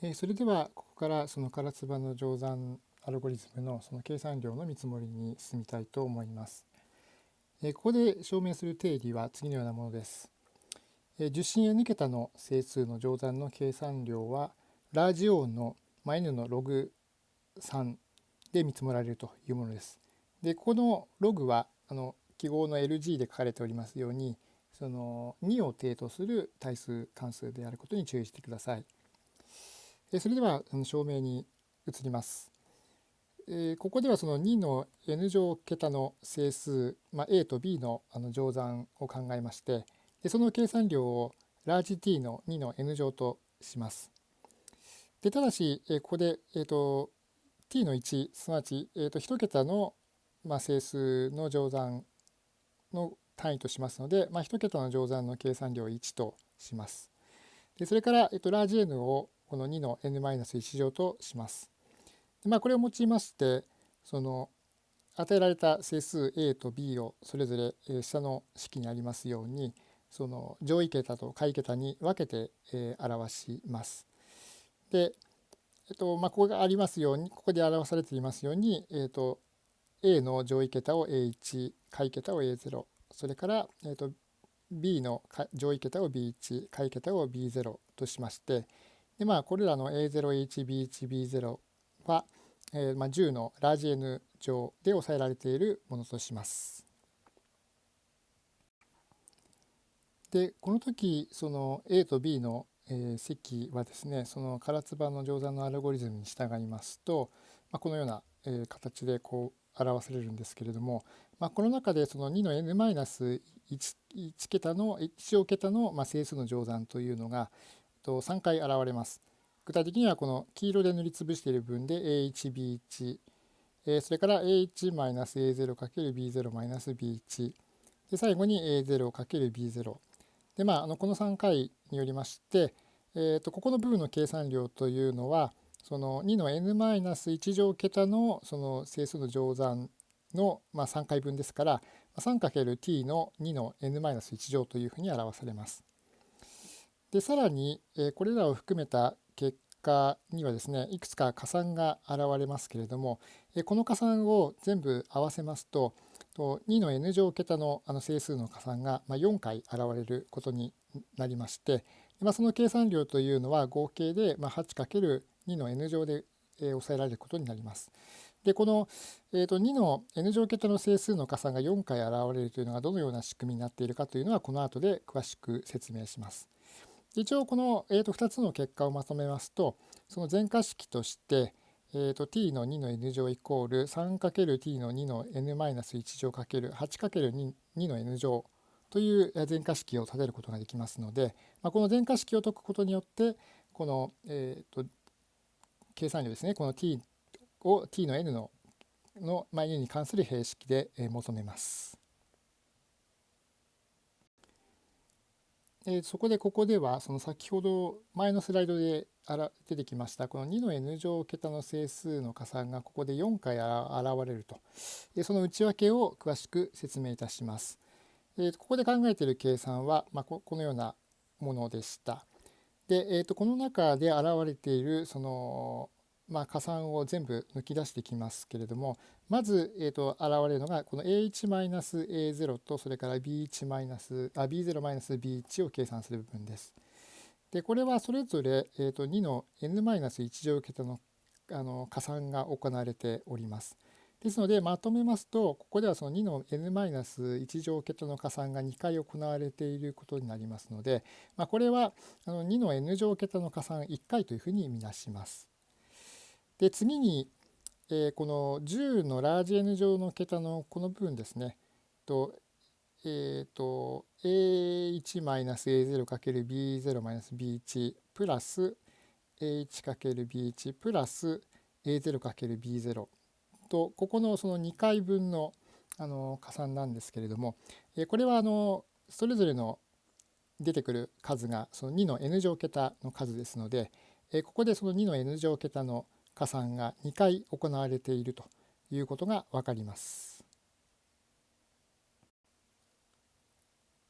えー、それではここからその唐津波の乗算アルゴリズムのその計算量の見積もりに進みたいと思います。えー、ここで証明する定理は次のようなものです。えー、受信 n 桁の整数の乗算の計算量はラージ O の n のログ3で見積もられるというものです。でここのログはあの記号の LG で書かれておりますようにその2を定とする対数関数であることに注意してください。それでは証明に移ります。ここではその2の n 乗桁の整数、まあ、a と b の乗算を考えましてその計算量をラージ t の2の n 乗とします。でただしここで、えーと、t の1すなわち、えーと、1桁の、まあ、整数の乗算の単位としますので、まあ、1桁の乗算の計算量を1とします。でそれから、えーと、ラージ n をこの2の n-1 乗とします。でまあ、これを用いましてその与えられた整数 a と b をそれぞれ下の式にありますようにその上位桁と下位桁に分けて表します。で、えっとまあ、ここがありますようにここで表されていますように、えっと、a の上位桁を a1 下位桁を a0 それから、えっと、b の上位桁を b1 下位桁を b0 としましてでまあこれらの A0HB1B0 は、えー、まあ、10のラージ N 乗で抑えられているものとします。でこの時その A と B の、えー、積はですねその唐津波の乗算のアルゴリズムに従いますと、まあ、このような、えー、形でこう表されるんですけれども、まあ、この中でその2の n-1 桁の1乗桁の、まあ、整数の乗算というのが、と3回現れます。具体的にはこの黄色で塗りつぶしている分で A1B1、えそれから A1-A0×B0-B1 で最後に A0×B0 でまああのこの3回によりまして、えー、とここの部分の計算量というのはその2の n-1 乗桁のその整数の乗算のまあ3回分ですから 3×t の2の n-1 乗というふうに表されます。でさらに、これらを含めた結果にはですねいくつか加算が現れますけれども、この加算を全部合わせますと2の n 乗桁のあの整数の加算が4回現れることになりまして、その計算量というのは合計で 8×2 の n 乗で抑えられることになります。でこの、えー、と2の n 乗桁の整数の加算が4回現れるというのがどのような仕組みになっているかというのはこの後で詳しく説明します。一応この、えー、と2つの結果をまとめますとその全化式として、えー、と t の2の n 乗イコール 3×t の2の n-1 乗 ×8×2 の n 乗という全化式を立てることができますので、まあ、この全化式を解くことによってこの、えー、と計算量ですねこの t を t の n のの、まあ、n に関する平式で求めます。えそこでここではその先ほど前のスライドで出てきましたこの2の n 乗桁の整数の加算がここで4回現れるとでその内訳を詳しく説明いたします。でここで考えている計算は、まあ、このようなものでした。で、えー、とこの中で現れているそのまあ、加算を全部抜き出してきますけれどもまず、えー、と現れるのがこの a1-a0 とそれから b1- あ b0-b1 を計算する部分です。でこれはそれぞれ、えー、と2の n-1 乗桁のあの加算が行われております。ですのでまとめますとここではその2の n-1 乗桁の加算が2回行われていることになりますので、まあ、これはあの2の n 乗桁の加算1回というふうに見なします。で次に、えー、この10のラージ N 乗の桁のこの部分ですね。とえっ、ー、と a1-a0×b0-b1 プラス a1×b1 プラス a0×b0 とここのその2回分のあの加算なんですけれども、えこれはあのそれぞれの出てくる数がその2の n 乗桁の数ですので、えここでその2の n 乗桁の加算が2回行われているということが分かります。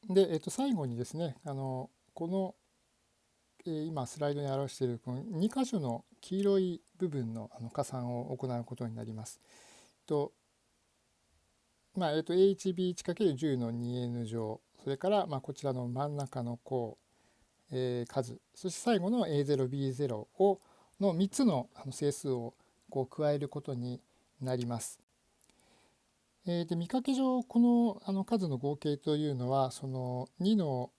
で、えっと、最後にですねあのこのえー、今スライドに表しているこの2箇所の黄色い部分のあの加算を行うことになります。とまあえー、と HB1×10 の 2n 乗それからまあこちらの真ん中の項、えー、数そして最後の A0B0 をの3つの整数をこう加えることになります。えー、で見かけ上このあの数の合計というのはその2の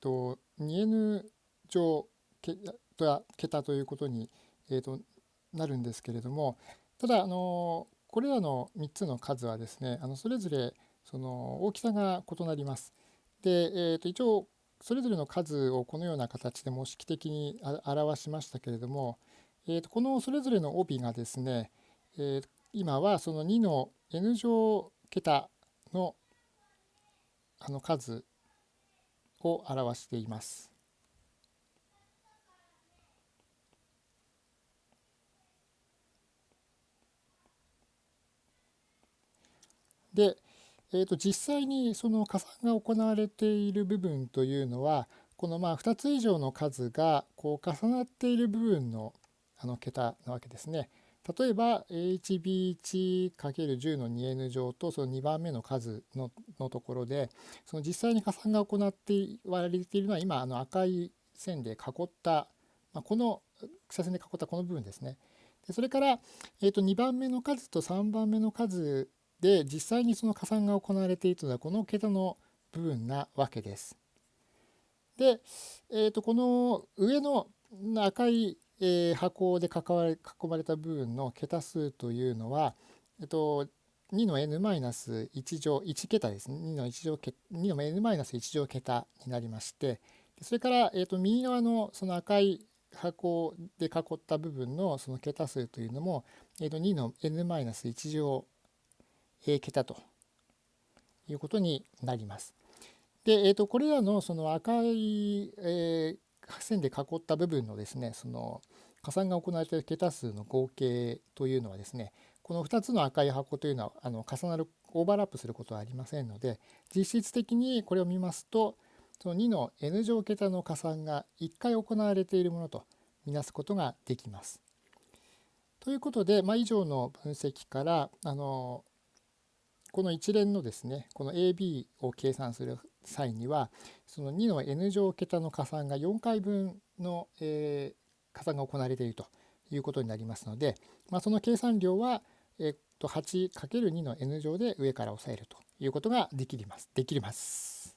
と 2n 乗桁ということに、えー、となるんですけれどもただあのこれらの3つの数はですねあのそれぞれその大きさが異なります。で、えー、と一応それぞれの数をこのような形で模式的に表しましたけれども、えー、とこのそれぞれの帯がですね、えー、今はその2の n 乗桁のあの数を表しています。で、えー、と実際にその加算が行われている部分というのはこのまあ2つ以上の数がこう重なっている部分のあの桁なわけですね。例えば HB1×10 の 2n 乗とその2番目の数のところでその実際に加算が行って言われているのは今あの赤い線で囲った、まあ、この草線で囲ったこの部分ですね。でそれから、えー、と2番目の数と3番目の数で実際にその加算が行われているのはこの桁の部分なわけです。で、えー、とこの上の赤いえー、箱で囲われ囲まれた部分の桁数というのは、えっと、2の n-1 乗1桁ですね2の1乗2の n-1 乗桁になりましてそれから、えっと、右側のその赤い箱で囲った部分のその桁数というのも、えっと、2の n-1 乗桁ということになります。で、えっと、これらのその赤い、えー、線で囲った部分のですねその加算が行われている桁数の合計というのはですねこの2つの赤い箱というのはあの重なるオーバーラップすることはありませんので実質的にこれを見ますとその2の n 乗桁の加算が1回行われているものとみなすことができます。ということで、まあ、以上の分析からあのこの一連のですねこの AB を計算する際にはその2の n 乗桁の加算が4回分の、えー、加算が行われているということになりますので、まあ、その計算量は、えー、と 8×2 の n 乗で上から押さえるということができます。できます。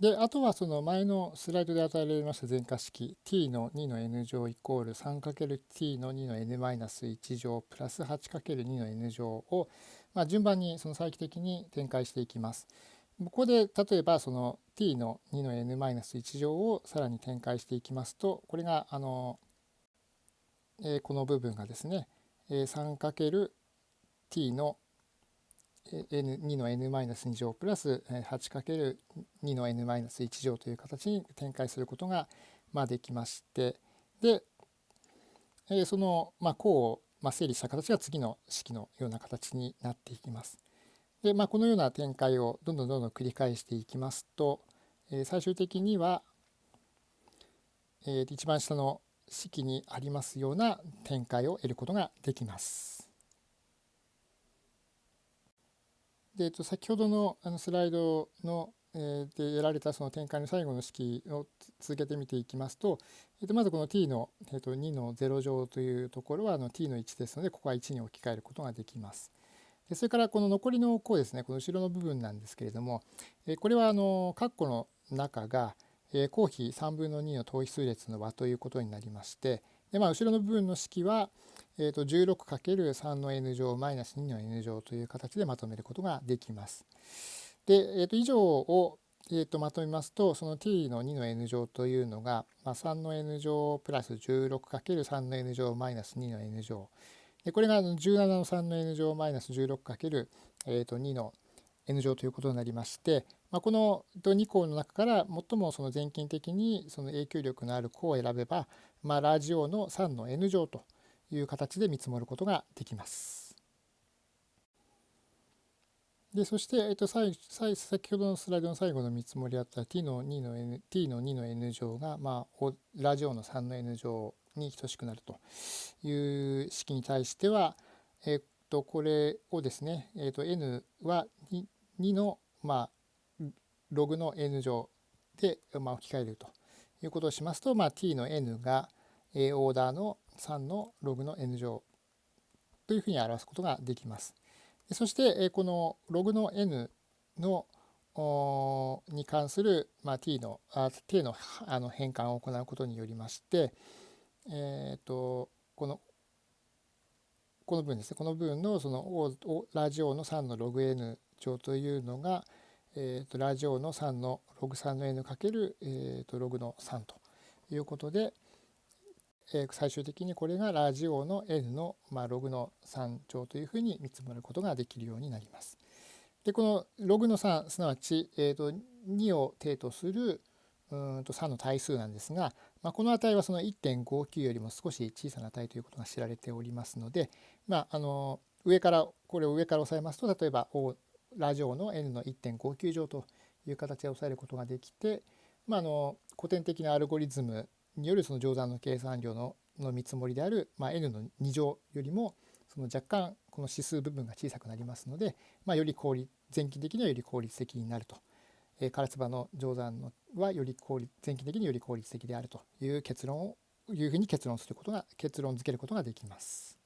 であとはその前のスライドで与えられました全化式 t の2の n 乗イコール 3×t の2の n-1 乗プラス 8×2 の n 乗を、まあ、順番にその再帰的に展開していきます。ここで例えばその t の2の n-1 乗をさらに展開していきますとこれがあの、えー、この部分がですね 3×t の n2 の n-2 乗プラス 8×2 の n-1 乗という形に展開することがまあできましてでそのまあ項をまあ整理した形が次の式のような形になっていきます。でまあ、このような展開をどんどんどんどん繰り返していきますと最終的には一番下の式にありますような展開を得ることができます。で、えっと、先ほどのあのスライドの、えー、で得られたその展開の最後の式を続けて見ていきますと、えっと、まずこの t の、えっと、2の0乗というところはあの t の1ですのでここは1に置き換えることができます。でそれからこの残りの項ですねこの後ろの部分なんですけれども、えこれはあの括弧の中が、え項比3分の2の等比数列の和ということになりましてで、まあ、後ろの部分の式は、えー、と 16×3 の n 乗マイナス2の n 乗という形でまとめることができます。で、えー、と以上を、えー、とまとめますとその t の2の n 乗というのが、まあ、3の n 乗プラス 16×3 の n 乗マイナス2の n 乗でこれが17の3の n 乗マイナス 16× えー、と2の n 乗ということになりまして、まあ、この2項の中から最もその全近的にその影響力のある項を選べば、まあ、ラジオの3の n 乗という形で見積もることができます。でそして、えっと、最先ほどのスライドの最後の見積もりあった t の2の n, t の2の n 乗が、まあ、ラジオの3の n 乗に等しくなるという式に対しては、えっと、これをですね、えっと、n は 2, 2の、まあ、ログの n 乗で、まあ、置き換えるということをしますと、まあ、t の n が、えオーダーの3のログの n 乗というふうに表すことができます。そしてこのログの n のに関する、まあ、t のあ t のあの変換を行うことによりまして、えーと、このこの分ですねこの分のそのラジオの3のログ n 乗というのが、えーと、ラジオの3のログ3の n かける、えーとログの3ということで、え最終的にこれがラジオの n の、まあ、ログの3乗というふうに見積もることができるようになります。でこのログの3すなわち、えーと、2を定とするうんと3の対数なんですが、まあ、この値はその1.59よりも少し小さな値ということが知られておりますので、まあ、あの上からこれを上から押さえますと例えばラジオの n の1.59乗という形で押さえることができて、まあ、あの古典的なアルゴリズムによるその乗算の計算量のの見積もりである、まあ、n の2乗よりもその若干この指数部分が小さくなりますので、まあ、より効率前期的にはより効率的になると、えー、唐津葉の乗算のはより効率前期的により効率的であるという結論をいうふうに結論することが結論付けることができます。